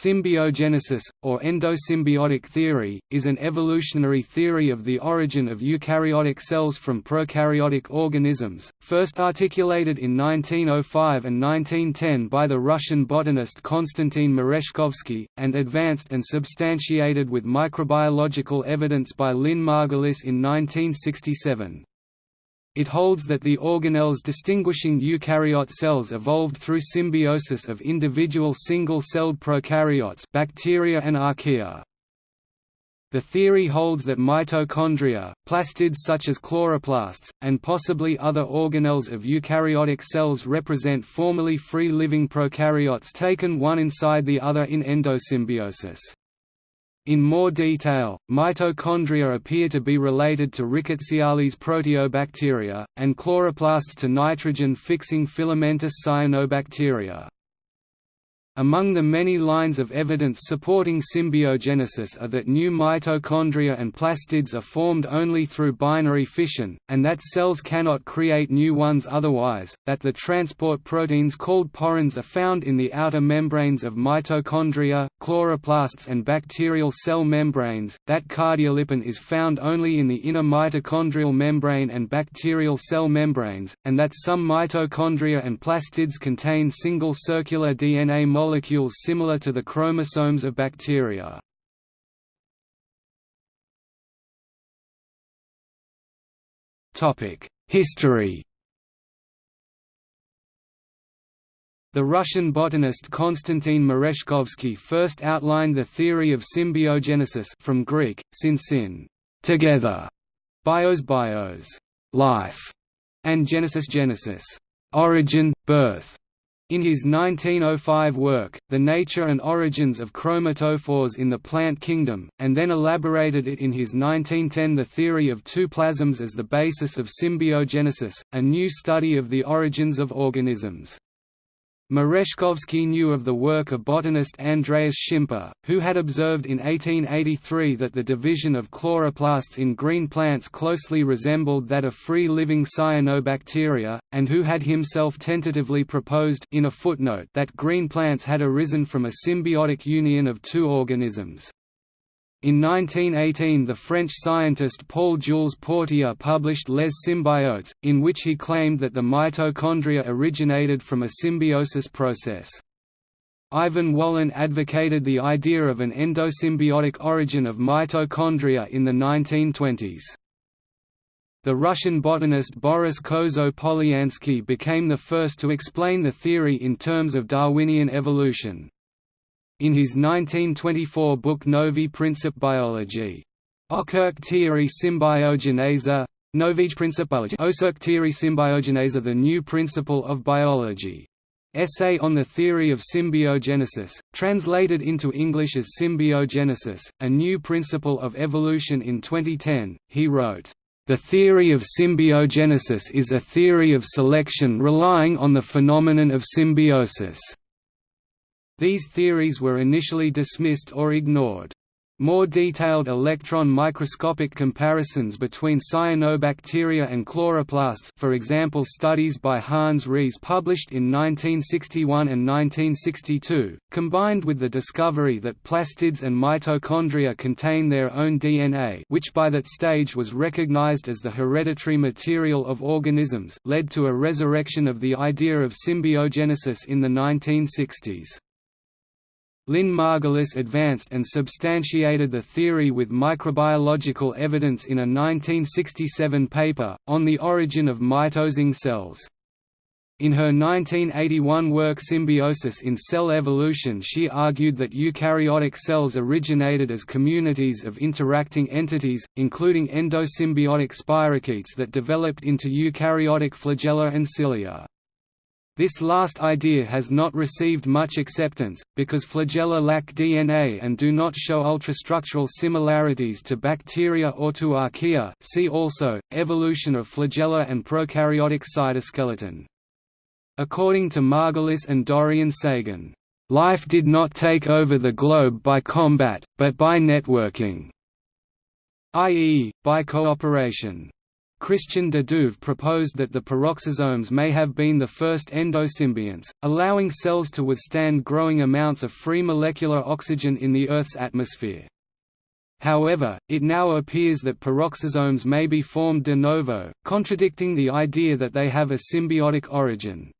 Symbiogenesis, or endosymbiotic theory, is an evolutionary theory of the origin of eukaryotic cells from prokaryotic organisms, first articulated in 1905 and 1910 by the Russian botanist Konstantin Merezhkovsky, and advanced and substantiated with microbiological evidence by Lynn Margulis in 1967. It holds that the organelles distinguishing eukaryote cells evolved through symbiosis of individual single-celled prokaryotes bacteria and archaea. The theory holds that mitochondria, plastids such as chloroplasts, and possibly other organelles of eukaryotic cells represent formerly free-living prokaryotes taken one inside the other in endosymbiosis. In more detail, mitochondria appear to be related to Rickettsiales proteobacteria, and chloroplasts to nitrogen-fixing filamentous cyanobacteria. Among the many lines of evidence supporting symbiogenesis are that new mitochondria and plastids are formed only through binary fission, and that cells cannot create new ones otherwise, that the transport proteins called porins are found in the outer membranes of mitochondria, chloroplasts and bacterial cell membranes, that cardiolipin is found only in the inner mitochondrial membrane and bacterial cell membranes, and that some mitochondria and plastids contain single circular DNA molecules similar to the chromosomes of bacteria. History The Russian botanist Konstantin Merezhkovsky first outlined the theory of symbiogenesis from Greek, syn, together, bios bios, life, and genesis genesis, origin, birth. In his 1905 work, The Nature and Origins of Chromatophores in the Plant Kingdom, and then elaborated it in his 1910 The Theory of Two Plasms as the basis of symbiogenesis, a new study of the origins of organisms. Merezhkovsky knew of the work of botanist Andreas Schimper, who had observed in 1883 that the division of chloroplasts in green plants closely resembled that of free-living cyanobacteria, and who had himself tentatively proposed in a footnote that green plants had arisen from a symbiotic union of two organisms. In 1918 the French scientist Paul-Jules Portier published Les Symbiotes, in which he claimed that the mitochondria originated from a symbiosis process. Ivan Wallin advocated the idea of an endosymbiotic origin of mitochondria in the 1920s. The Russian botanist Boris Kozo-Polyansky became the first to explain the theory in terms of Darwinian evolution. In his 1924 book Novi Princip Biology, Okurk Theory Symbiogeneza, Novij Principology Osurk Theory Symbiogeneza The New Principle of Biology. Essay on the Theory of Symbiogenesis, translated into English as Symbiogenesis, A New Principle of Evolution in 2010, he wrote, "...the theory of symbiogenesis is a theory of selection relying on the phenomenon of symbiosis." These theories were initially dismissed or ignored. More detailed electron microscopic comparisons between cyanobacteria and chloroplasts for example studies by Hans Ris published in 1961 and 1962, combined with the discovery that plastids and mitochondria contain their own DNA which by that stage was recognized as the hereditary material of organisms, led to a resurrection of the idea of symbiogenesis in the 1960s. Lynn Margulis advanced and substantiated the theory with microbiological evidence in a 1967 paper, On the Origin of Mitosing Cells. In her 1981 work Symbiosis in Cell Evolution she argued that eukaryotic cells originated as communities of interacting entities, including endosymbiotic spirochetes that developed into eukaryotic flagella and cilia. This last idea has not received much acceptance, because flagella lack DNA and do not show ultrastructural similarities to bacteria or to archaea see also, evolution of flagella and prokaryotic cytoskeleton. According to Margulis and Dorian Sagan, "...life did not take over the globe by combat, but by networking", i.e., by cooperation. Christian de Duve proposed that the peroxisomes may have been the first endosymbionts, allowing cells to withstand growing amounts of free molecular oxygen in the Earth's atmosphere. However, it now appears that peroxisomes may be formed de novo, contradicting the idea that they have a symbiotic origin.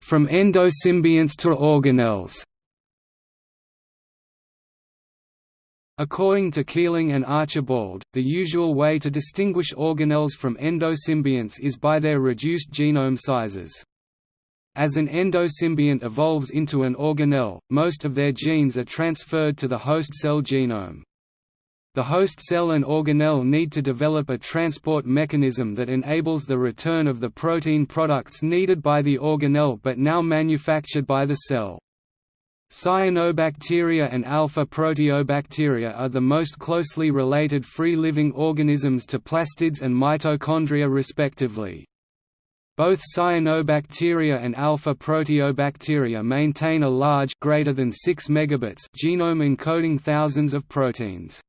From endosymbionts to organelles According to Keeling and Archibald, the usual way to distinguish organelles from endosymbionts is by their reduced genome sizes. As an endosymbiont evolves into an organelle, most of their genes are transferred to the host cell genome. The host cell and organelle need to develop a transport mechanism that enables the return of the protein products needed by the organelle but now manufactured by the cell. Cyanobacteria and alpha proteobacteria are the most closely related free-living organisms to plastids and mitochondria respectively. Both cyanobacteria and alpha proteobacteria maintain a large greater than 6 megabits genome encoding thousands of proteins.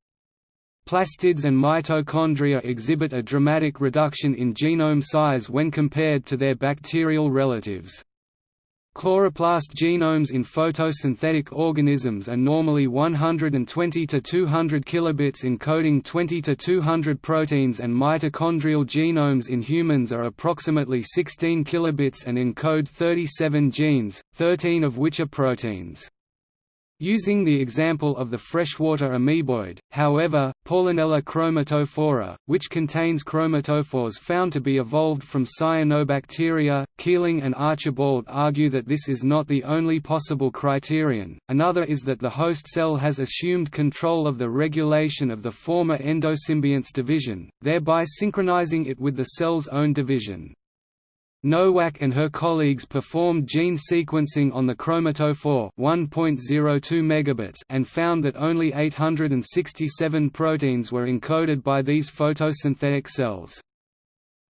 Plastids and mitochondria exhibit a dramatic reduction in genome size when compared to their bacterial relatives. Chloroplast genomes in photosynthetic organisms are normally 120 to 200 kilobits encoding 20 to 200 proteins and mitochondrial genomes in humans are approximately 16 kilobits and encode 37 genes, 13 of which are proteins. Using the example of the freshwater amoeboid, however, Paulinella chromatophora, which contains chromatophores found to be evolved from cyanobacteria, Keeling and Archibald argue that this is not the only possible criterion, another is that the host cell has assumed control of the regulation of the former endosymbionts division, thereby synchronizing it with the cell's own division. Nowack and her colleagues performed gene sequencing on the chromatophore 1.02 megabits and found that only 867 proteins were encoded by these photosynthetic cells.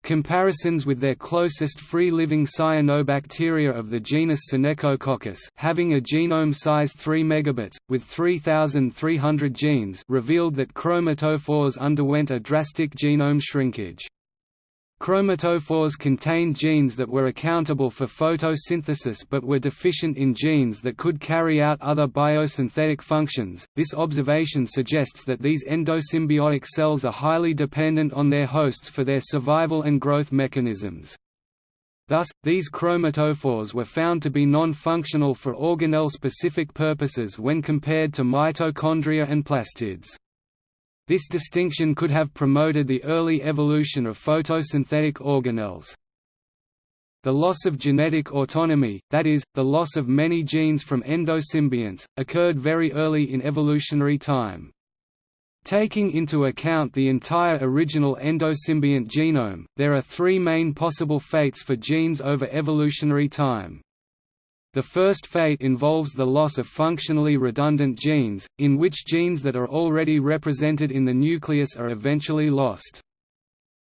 Comparisons with their closest free-living cyanobacteria of the genus Synechococcus having a genome size 3 megabits, with 3,300 genes revealed that chromatophores underwent a drastic genome shrinkage. Chromatophores contained genes that were accountable for photosynthesis but were deficient in genes that could carry out other biosynthetic functions. This observation suggests that these endosymbiotic cells are highly dependent on their hosts for their survival and growth mechanisms. Thus, these chromatophores were found to be non-functional for organelle-specific purposes when compared to mitochondria and plastids. This distinction could have promoted the early evolution of photosynthetic organelles. The loss of genetic autonomy, that is, the loss of many genes from endosymbionts, occurred very early in evolutionary time. Taking into account the entire original endosymbiont genome, there are three main possible fates for genes over evolutionary time. The first fate involves the loss of functionally redundant genes, in which genes that are already represented in the nucleus are eventually lost.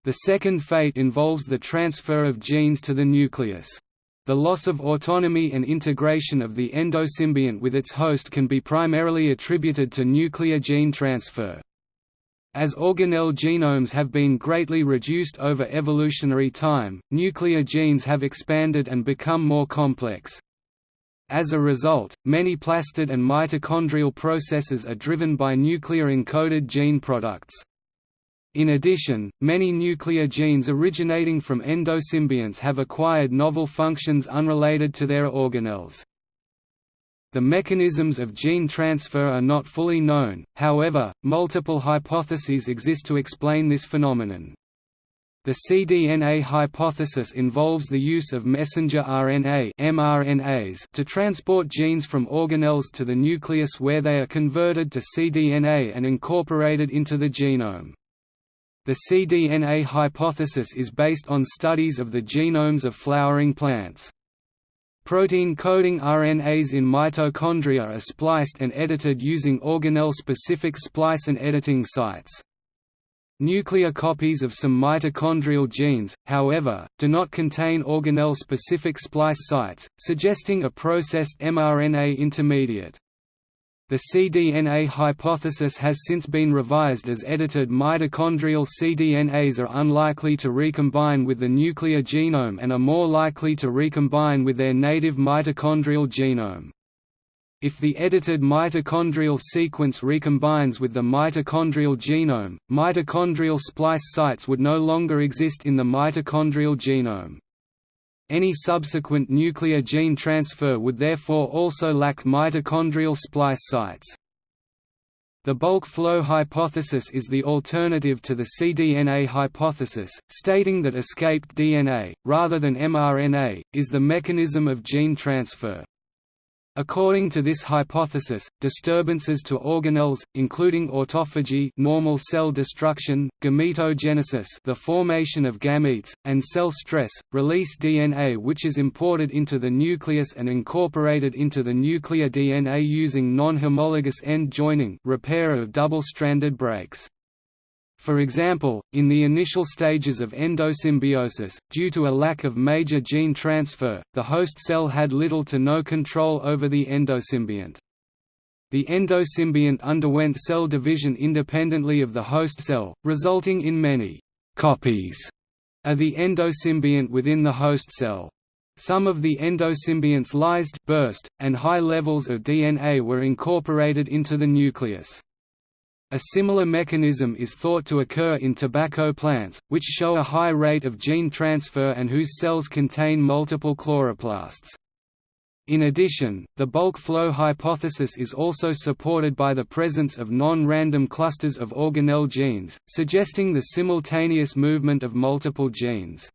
The second fate involves the transfer of genes to the nucleus. The loss of autonomy and integration of the endosymbiont with its host can be primarily attributed to nuclear gene transfer. As organelle genomes have been greatly reduced over evolutionary time, nuclear genes have expanded and become more complex. As a result, many plastid and mitochondrial processes are driven by nuclear-encoded gene products. In addition, many nuclear genes originating from endosymbionts have acquired novel functions unrelated to their organelles. The mechanisms of gene transfer are not fully known, however, multiple hypotheses exist to explain this phenomenon. The cDNA hypothesis involves the use of messenger RNA mRNAs to transport genes from organelles to the nucleus where they are converted to cDNA and incorporated into the genome. The cDNA hypothesis is based on studies of the genomes of flowering plants. Protein-coding RNAs in mitochondria are spliced and edited using organelle-specific splice and editing sites. Nuclear copies of some mitochondrial genes, however, do not contain organelle-specific splice sites, suggesting a processed mRNA intermediate. The cDNA hypothesis has since been revised as edited mitochondrial cDNAs are unlikely to recombine with the nuclear genome and are more likely to recombine with their native mitochondrial genome. If the edited mitochondrial sequence recombines with the mitochondrial genome, mitochondrial splice sites would no longer exist in the mitochondrial genome. Any subsequent nuclear gene transfer would therefore also lack mitochondrial splice sites. The bulk flow hypothesis is the alternative to the cDNA hypothesis, stating that escaped DNA, rather than mRNA, is the mechanism of gene transfer. According to this hypothesis, disturbances to organelles, including autophagy normal cell destruction, gametogenesis the formation of gametes, and cell stress, release DNA which is imported into the nucleus and incorporated into the nuclear DNA using non-homologous end joining repair of double-stranded breaks. For example, in the initial stages of endosymbiosis, due to a lack of major gene transfer, the host cell had little to no control over the endosymbiont. The endosymbiont underwent cell division independently of the host cell, resulting in many «copies» of the endosymbiont within the host cell. Some of the endosymbionts lysed burst, and high levels of DNA were incorporated into the nucleus. A similar mechanism is thought to occur in tobacco plants, which show a high rate of gene transfer and whose cells contain multiple chloroplasts. In addition, the bulk flow hypothesis is also supported by the presence of non-random clusters of organelle genes, suggesting the simultaneous movement of multiple genes.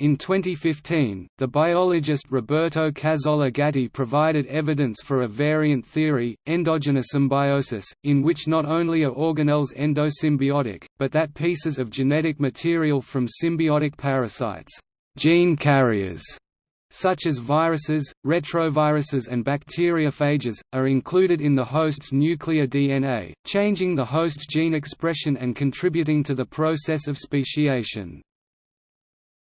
In 2015, the biologist Roberto Cazzola Gatti provided evidence for a variant theory, endogenous symbiosis, in which not only are organelles endosymbiotic, but that pieces of genetic material from symbiotic parasites gene carriers", such as viruses, retroviruses and bacteriophages, are included in the host's nuclear DNA, changing the host's gene expression and contributing to the process of speciation.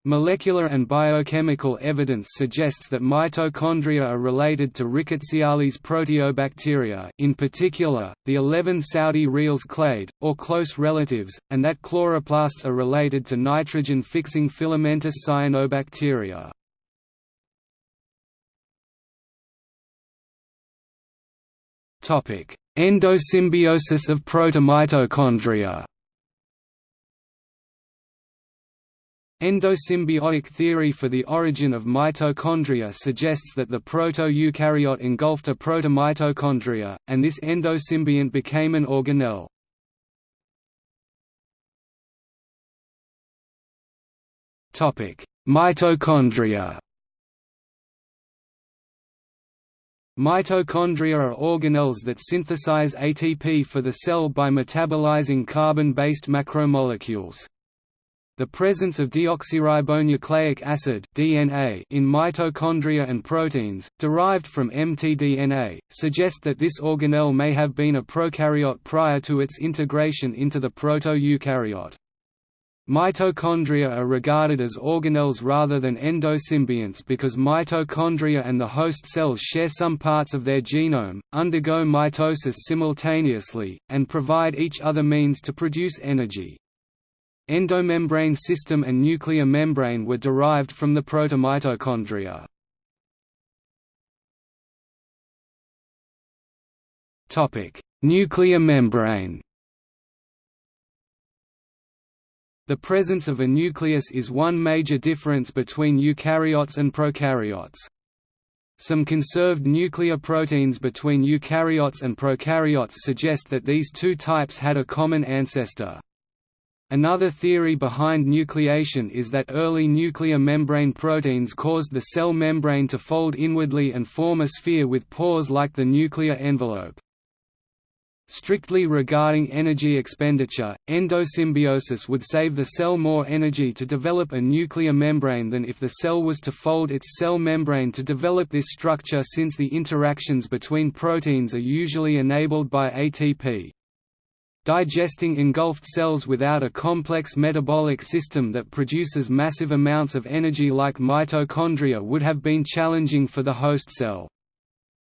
Molecular and biochemical evidence suggests that mitochondria are related to Rickettsiales proteobacteria in particular, the 11 Saudi reals clade, or close relatives, and that chloroplasts are related to nitrogen-fixing filamentous cyanobacteria. Endosymbiosis of protomitochondria Endosymbiotic theory for the origin of mitochondria suggests that the proto-eukaryote engulfed a proto-mitochondria, and this endosymbiont became an organelle. Mitochondria Mitochondria are organelles that synthesize ATP for the cell by metabolizing carbon-based macromolecules. The presence of deoxyribonucleic acid (DNA) in mitochondria and proteins, derived from mtDNA, suggest that this organelle may have been a prokaryote prior to its integration into the proto-eukaryote. Mitochondria are regarded as organelles rather than endosymbionts because mitochondria and the host cells share some parts of their genome, undergo mitosis simultaneously, and provide each other means to produce energy. Endomembrane system and nuclear membrane were derived from the protomitochondria. nuclear membrane The presence of a nucleus is one major difference between eukaryotes and prokaryotes. Some conserved nuclear proteins between eukaryotes and prokaryotes suggest that these two types had a common ancestor. Another theory behind nucleation is that early nuclear membrane proteins caused the cell membrane to fold inwardly and form a sphere with pores like the nuclear envelope. Strictly regarding energy expenditure, endosymbiosis would save the cell more energy to develop a nuclear membrane than if the cell was to fold its cell membrane to develop this structure since the interactions between proteins are usually enabled by ATP. Digesting engulfed cells without a complex metabolic system that produces massive amounts of energy like mitochondria would have been challenging for the host cell.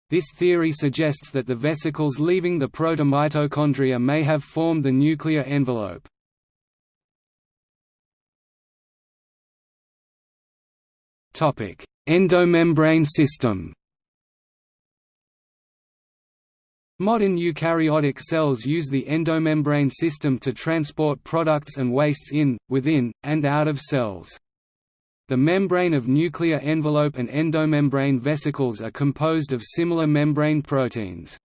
This theory suggests that the vesicles leaving the protomitochondria may have formed the nuclear envelope. Endomembrane system Modern eukaryotic cells use the endomembrane system to transport products and wastes in, within, and out of cells. The membrane of nuclear envelope and endomembrane vesicles are composed of similar membrane proteins.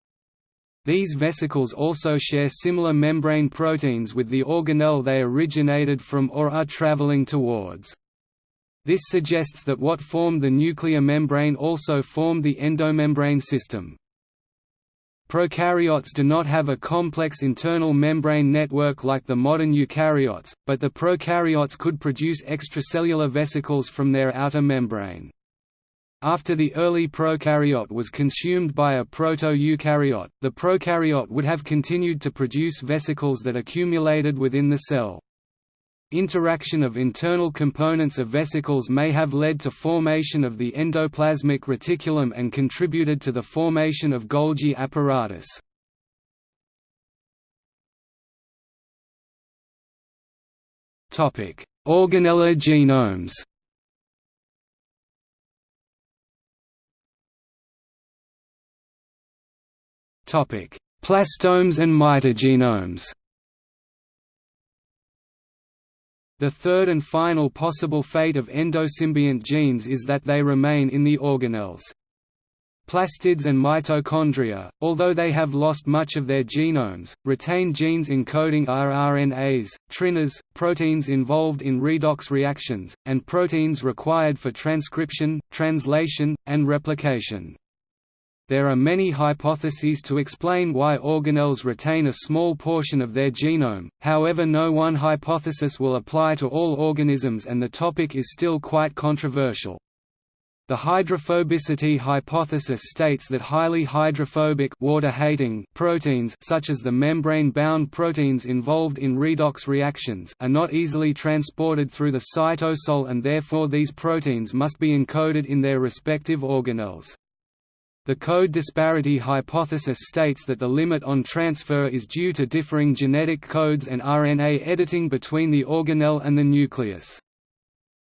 These vesicles also share similar membrane proteins with the organelle they originated from or are traveling towards. This suggests that what formed the nuclear membrane also formed the endomembrane system. Prokaryotes do not have a complex internal membrane network like the modern eukaryotes, but the prokaryotes could produce extracellular vesicles from their outer membrane. After the early prokaryote was consumed by a proto-eukaryote, the prokaryote would have continued to produce vesicles that accumulated within the cell. Interaction of internal components of vesicles may have led to formation of the endoplasmic reticulum and contributed to the formation of Golgi apparatus. Organellar genomes Plastomes and mitogenomes The third and final possible fate of endosymbiont genes is that they remain in the organelles. Plastids and mitochondria, although they have lost much of their genomes, retain genes encoding rRNAs, tRNAs, proteins involved in redox reactions, and proteins required for transcription, translation, and replication. There are many hypotheses to explain why organelles retain a small portion of their genome, however no one hypothesis will apply to all organisms and the topic is still quite controversial. The hydrophobicity hypothesis states that highly hydrophobic water-hating proteins such as the membrane-bound proteins involved in redox reactions are not easily transported through the cytosol and therefore these proteins must be encoded in their respective organelles. The code disparity hypothesis states that the limit on transfer is due to differing genetic codes and RNA editing between the organelle and the nucleus.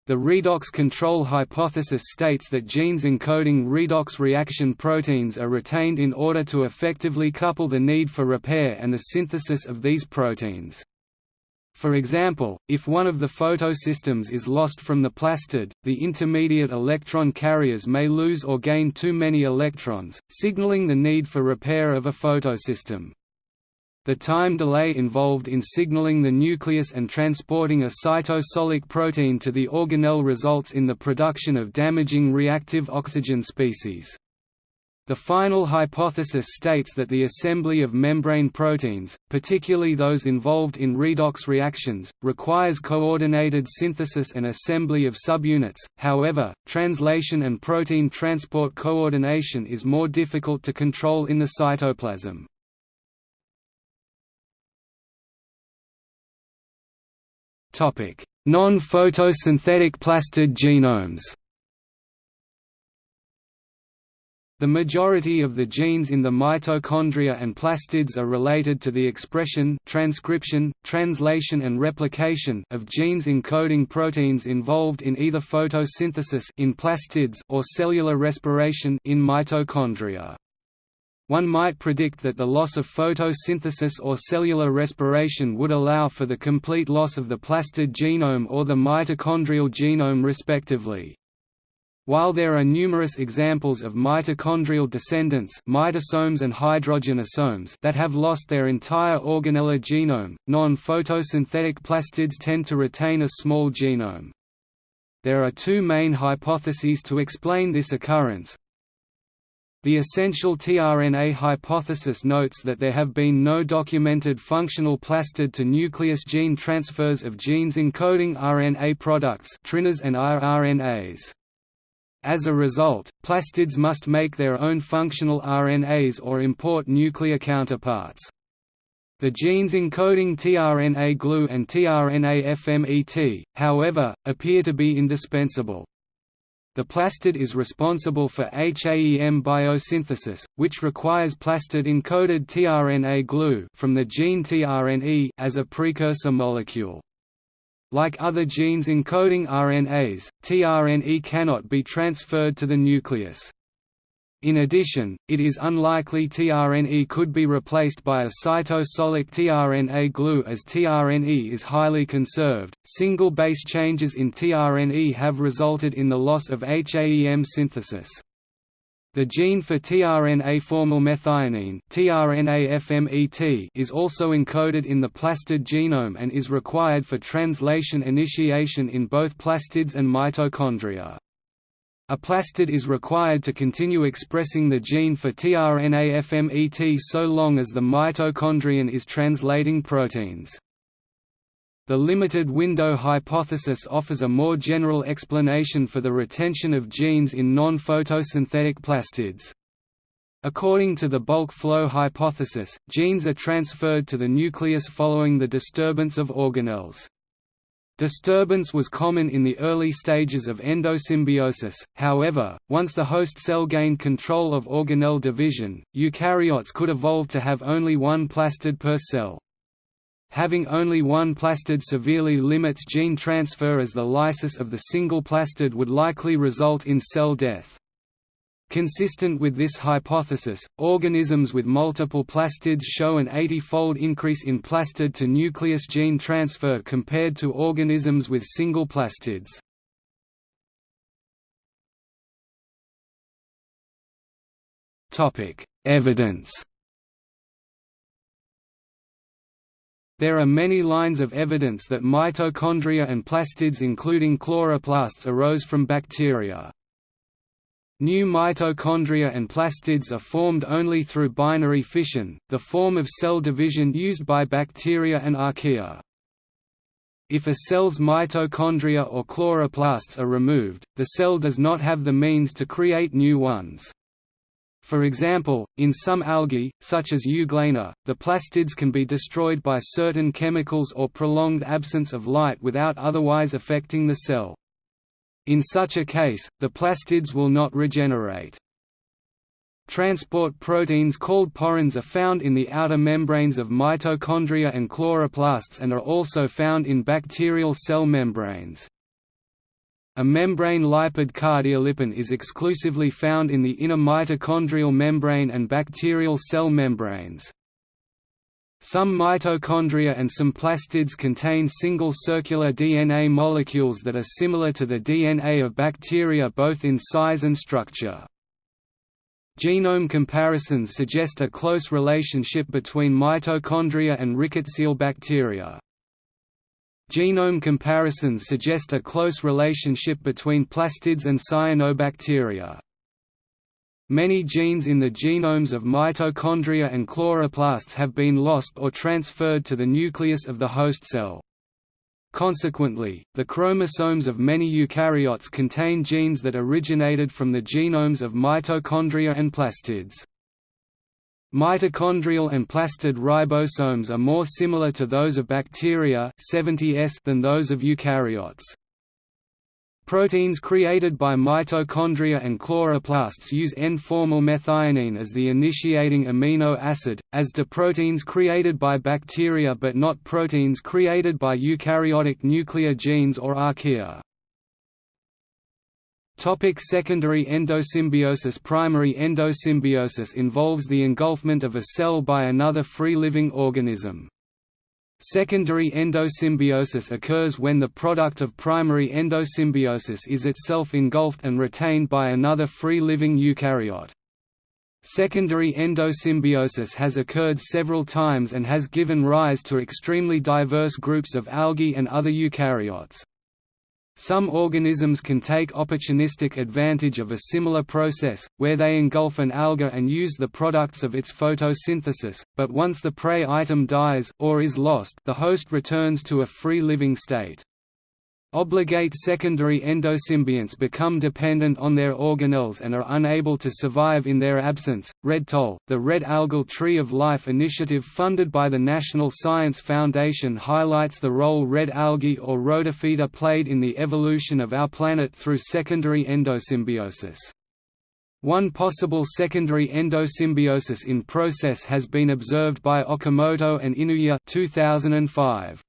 The redox control hypothesis states that genes encoding redox reaction proteins are retained in order to effectively couple the need for repair and the synthesis of these proteins. For example, if one of the photosystems is lost from the plastid, the intermediate electron carriers may lose or gain too many electrons, signaling the need for repair of a photosystem. The time delay involved in signaling the nucleus and transporting a cytosolic protein to the organelle results in the production of damaging reactive oxygen species. The final hypothesis states that the assembly of membrane proteins, particularly those involved in redox reactions, requires coordinated synthesis and assembly of subunits, however, translation and protein transport coordination is more difficult to control in the cytoplasm. Non-photosynthetic plastid genomes The majority of the genes in the mitochondria and plastids are related to the expression transcription, translation and replication of genes encoding proteins involved in either photosynthesis in plastids or cellular respiration in mitochondria. One might predict that the loss of photosynthesis or cellular respiration would allow for the complete loss of the plastid genome or the mitochondrial genome respectively. While there are numerous examples of mitochondrial descendants mitosomes and hydrogenosomes that have lost their entire organellar genome, non-photosynthetic plastids tend to retain a small genome. There are two main hypotheses to explain this occurrence. The essential tRNA hypothesis notes that there have been no documented functional plastid to nucleus gene transfers of genes encoding RNA products and rRNAs. As a result, plastids must make their own functional RNAs or import nuclear counterparts. The genes encoding tRNA glue and tRNA FMET, however, appear to be indispensable. The plastid is responsible for HAEM biosynthesis, which requires plastid-encoded tRNA glue from the gene tRNE as a precursor molecule. Like other genes encoding RNAs, tRNE cannot be transferred to the nucleus. In addition, it is unlikely tRNE could be replaced by a cytosolic tRNA glue as tRNE is highly conserved. Single base changes in tRNE have resulted in the loss of HAEM synthesis. The gene for tRNA formylmethionine (tRNA-FMET) is also encoded in the plastid genome and is required for translation initiation in both plastids and mitochondria. A plastid is required to continue expressing the gene for tRNA-FMET so long as the mitochondrion is translating proteins. The limited window hypothesis offers a more general explanation for the retention of genes in non-photosynthetic plastids. According to the bulk flow hypothesis, genes are transferred to the nucleus following the disturbance of organelles. Disturbance was common in the early stages of endosymbiosis, however, once the host cell gained control of organelle division, eukaryotes could evolve to have only one plastid per cell. Having only one plastid severely limits gene transfer as the lysis of the single plastid would likely result in cell death. Consistent with this hypothesis, organisms with multiple plastids show an 80-fold increase in plastid to nucleus gene transfer compared to organisms with single plastids. Evidence There are many lines of evidence that mitochondria and plastids including chloroplasts arose from bacteria. New mitochondria and plastids are formed only through binary fission, the form of cell division used by bacteria and archaea. If a cell's mitochondria or chloroplasts are removed, the cell does not have the means to create new ones. For example, in some algae, such as Euglena, the plastids can be destroyed by certain chemicals or prolonged absence of light without otherwise affecting the cell. In such a case, the plastids will not regenerate. Transport proteins called porins are found in the outer membranes of mitochondria and chloroplasts and are also found in bacterial cell membranes. A membrane lipid cardiolipin is exclusively found in the inner mitochondrial membrane and bacterial cell membranes. Some mitochondria and some plastids contain single circular DNA molecules that are similar to the DNA of bacteria both in size and structure. Genome comparisons suggest a close relationship between mitochondria and rickettsial bacteria. Genome comparisons suggest a close relationship between plastids and cyanobacteria. Many genes in the genomes of mitochondria and chloroplasts have been lost or transferred to the nucleus of the host cell. Consequently, the chromosomes of many eukaryotes contain genes that originated from the genomes of mitochondria and plastids. Mitochondrial and plastid ribosomes are more similar to those of bacteria 70S than those of eukaryotes. Proteins created by mitochondria and chloroplasts use N-formylmethionine as the initiating amino acid, as do proteins created by bacteria but not proteins created by eukaryotic nuclear genes or archaea. Topic secondary endosymbiosis Primary endosymbiosis involves the engulfment of a cell by another free-living organism. Secondary endosymbiosis occurs when the product of primary endosymbiosis is itself engulfed and retained by another free-living eukaryote. Secondary endosymbiosis has occurred several times and has given rise to extremely diverse groups of algae and other eukaryotes. Some organisms can take opportunistic advantage of a similar process, where they engulf an alga and use the products of its photosynthesis, but once the prey item dies or is lost, the host returns to a free living state. Obligate secondary endosymbionts become dependent on their organelles and are unable to survive in their absence. Red Toll, the Red Algal Tree of Life initiative funded by the National Science Foundation highlights the role red algae or rhodophyta played in the evolution of our planet through secondary endosymbiosis. One possible secondary endosymbiosis in process has been observed by Okamoto and Inouye 2005.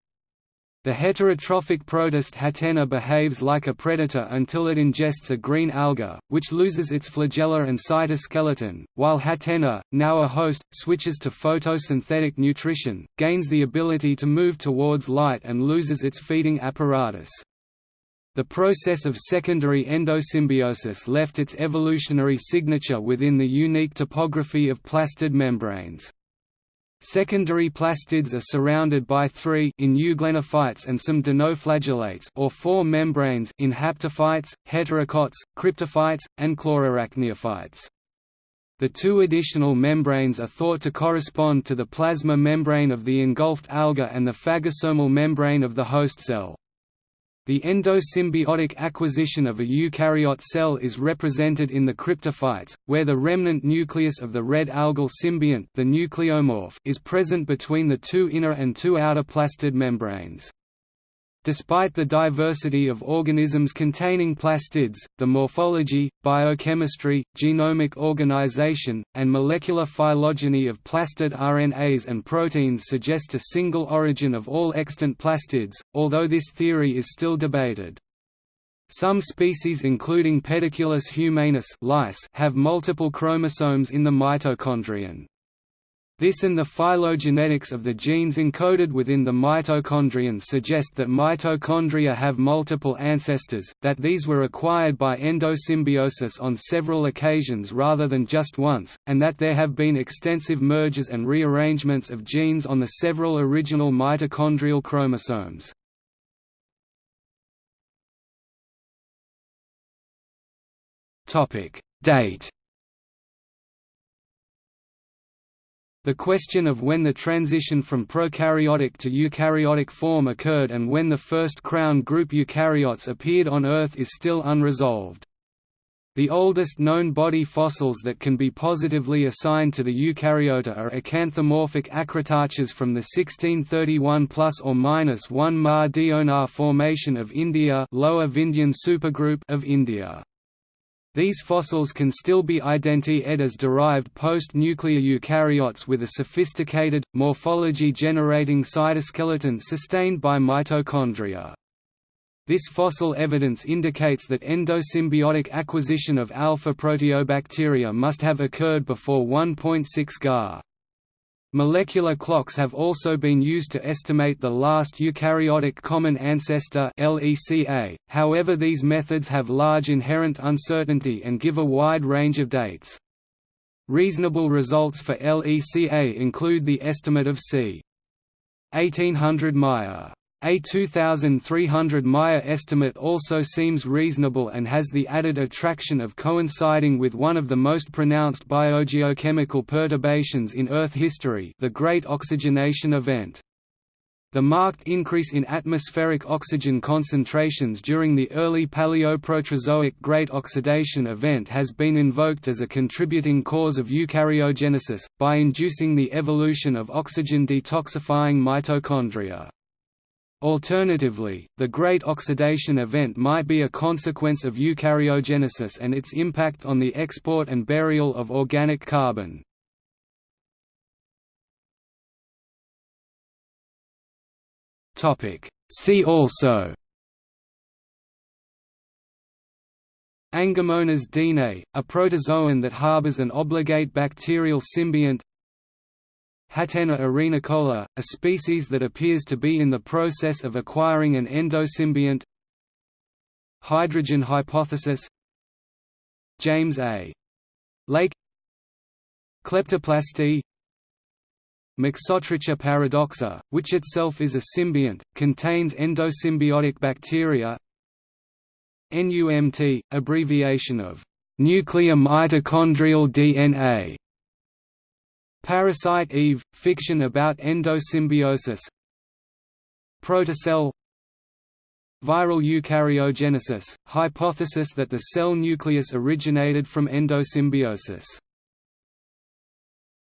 The heterotrophic protist Hatena behaves like a predator until it ingests a green alga, which loses its flagella and cytoskeleton, while Hatena, now a host, switches to photosynthetic nutrition, gains the ability to move towards light and loses its feeding apparatus. The process of secondary endosymbiosis left its evolutionary signature within the unique topography of plastid membranes. Secondary plastids are surrounded by three in euglenophytes and some dinoflagellates or four membranes in haptophytes, heterokonts, cryptophytes, and chlorarachniophytes. The two additional membranes are thought to correspond to the plasma membrane of the engulfed alga and the phagosomal membrane of the host cell. The endosymbiotic acquisition of a eukaryote cell is represented in the cryptophytes, where the remnant nucleus of the red algal symbiont the nucleomorph is present between the two inner and two outer plastid membranes. Despite the diversity of organisms containing plastids, the morphology, biochemistry, genomic organization, and molecular phylogeny of plastid RNAs and proteins suggest a single origin of all extant plastids, although this theory is still debated. Some species including Pediculus humanus lice have multiple chromosomes in the mitochondrion. This and the phylogenetics of the genes encoded within the mitochondrion suggest that mitochondria have multiple ancestors, that these were acquired by endosymbiosis on several occasions rather than just once, and that there have been extensive mergers and rearrangements of genes on the several original mitochondrial chromosomes. Date The question of when the transition from prokaryotic to eukaryotic form occurred and when the first crown group eukaryotes appeared on Earth is still unresolved. The oldest known body fossils that can be positively assigned to the eukaryota are acanthomorphic acritarchs from the 1631 plus or minus 1 Mar Deonar formation of India, Lower Vindhyan supergroup of India. These fossils can still be identified as derived post-nuclear eukaryotes with a sophisticated, morphology-generating cytoskeleton sustained by mitochondria. This fossil evidence indicates that endosymbiotic acquisition of alpha proteobacteria must have occurred before 1.6 Ga. Molecular clocks have also been used to estimate the last eukaryotic common ancestor LECA, however these methods have large inherent uncertainty and give a wide range of dates. Reasonable results for LECA include the estimate of c. 1800 Maya. A 2300 Maya estimate also seems reasonable and has the added attraction of coinciding with one of the most pronounced biogeochemical perturbations in Earth history the Great Oxygenation Event. The marked increase in atmospheric oxygen concentrations during the early Paleoproterozoic Great Oxidation Event has been invoked as a contributing cause of eukaryogenesis, by inducing the evolution of oxygen-detoxifying mitochondria. Alternatively, the Great Oxidation Event might be a consequence of eukaryogenesis and its impact on the export and burial of organic carbon. See also Angomonas deanei, a protozoan that harbors an obligate bacterial symbiont Hatena arenicola, a species that appears to be in the process of acquiring an endosymbiont. Hydrogen hypothesis. James A. Lake. Kleptoplasty. Mixotricha paradoxa, which itself is a symbiont, contains endosymbiotic bacteria. NUMT, abbreviation of nuclear mitochondrial DNA Parasite Eve – fiction about endosymbiosis. Protocell. Viral eukaryogenesis – hypothesis that the cell nucleus originated from endosymbiosis